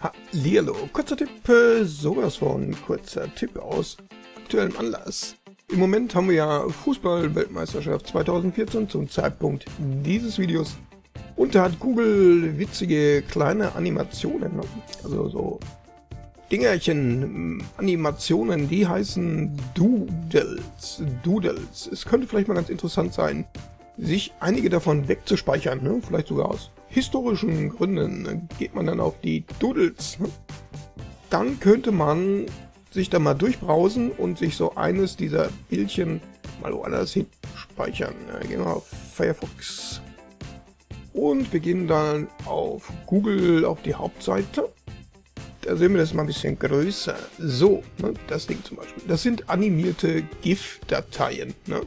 Hallihallo, kurzer Tipp, äh, sowas von kurzer Tipp aus aktuellem Anlass. Im Moment haben wir ja Fußball-Weltmeisterschaft 2014 zum Zeitpunkt dieses Videos. Und da hat Google witzige kleine Animationen, ne? also so Dingerchen, Animationen, die heißen Doodles. Doodles. Es könnte vielleicht mal ganz interessant sein, sich einige davon wegzuspeichern, ne? vielleicht sogar aus historischen Gründen geht man dann auf die Doodles. Dann könnte man sich da mal durchbrausen und sich so eines dieser Bildchen mal woanders hin speichern. Gehen wir auf Firefox und wir gehen dann auf Google auf die Hauptseite. Da sehen wir das mal ein bisschen größer. So, ne, das Ding zum Beispiel. Das sind animierte GIF-Dateien. Ne?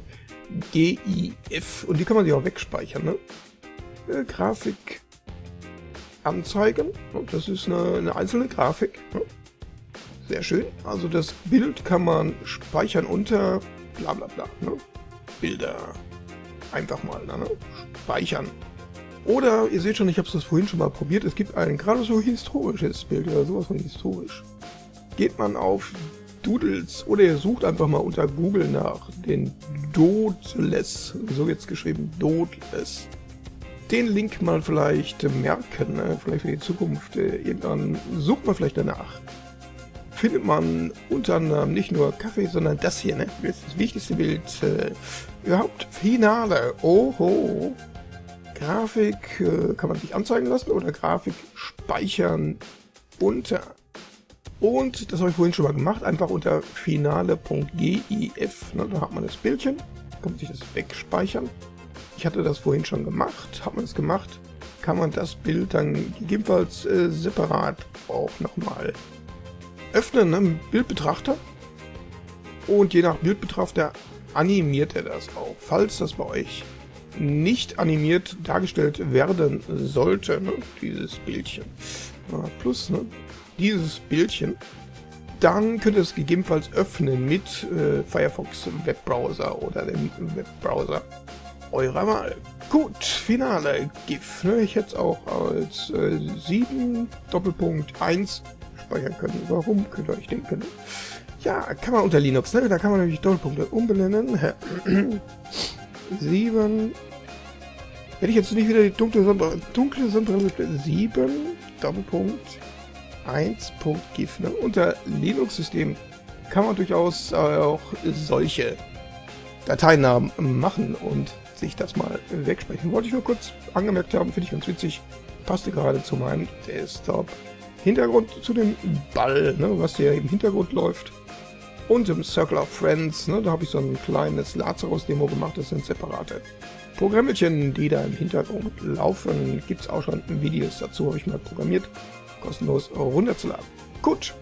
GIF. Und die kann man sich auch wegspeichern. Ne? Äh, Grafik anzeigen. Das ist eine, eine einzelne Grafik. Sehr schön. Also das Bild kann man speichern unter bla bla bla. Ne? Bilder. Einfach mal ne? speichern. Oder, ihr seht schon, ich habe das vorhin schon mal probiert, es gibt ein gerade so historisches Bild oder sowas von historisch. Geht man auf Doodles oder ihr sucht einfach mal unter Google nach den Doodles, so jetzt geschrieben, Doodles den Link mal vielleicht merken, ne? vielleicht für die Zukunft. Äh, irgendwann sucht man vielleicht danach. Findet man unter anderem nicht nur Kaffee, sondern das hier, ne? Das ist das wichtigste Bild äh, überhaupt. Finale. Oho. Grafik äh, kann man sich anzeigen lassen oder Grafik speichern unter. Und das habe ich vorhin schon mal gemacht, einfach unter finale.gif. Ne? Da hat man das Bildchen, kann man sich das wegspeichern. Ich hatte das vorhin schon gemacht. Hat man es gemacht, kann man das Bild dann gegebenenfalls äh, separat auch nochmal öffnen ne, Bildbetrachter. Und je nach Bildbetrachter animiert er das auch. Falls das bei euch nicht animiert dargestellt werden sollte, ne, dieses Bildchen, plus ne, dieses Bildchen, dann könnt ihr es gegebenenfalls öffnen mit äh, Firefox Webbrowser oder dem Webbrowser eurer Wahl. Gut, Finale GIF. Ne? Ich hätte es auch als äh, 7 Doppelpunkt 1 speichern können. Warum, könnt ihr euch denken. Ja, kann man unter Linux, ne? da kann man nämlich Doppelpunkte umbenennen. 7 Hätte ich jetzt nicht wieder die dunkle Sonne 7 Doppelpunkt 1.gif. Ne? Unter Linux-System kann man durchaus äh, auch solche Dateinamen machen und sich das mal wegsprechen. Wollte ich nur kurz angemerkt haben, finde ich ganz witzig. Passte gerade zu meinem Desktop. Hintergrund zu dem Ball, ne, was hier im Hintergrund läuft. Und im Circle of Friends, ne, da habe ich so ein kleines Lazarus-Demo gemacht. Das sind separate Programmchen, die da im Hintergrund laufen. Gibt es auch schon Videos dazu, habe ich mal programmiert. Kostenlos runterzuladen. Gut.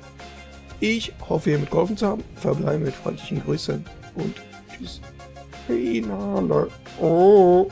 Ich hoffe, ihr mitgeholfen zu haben. Verbleibe mit freundlichen Grüßen und tschüss. Finale. Oh.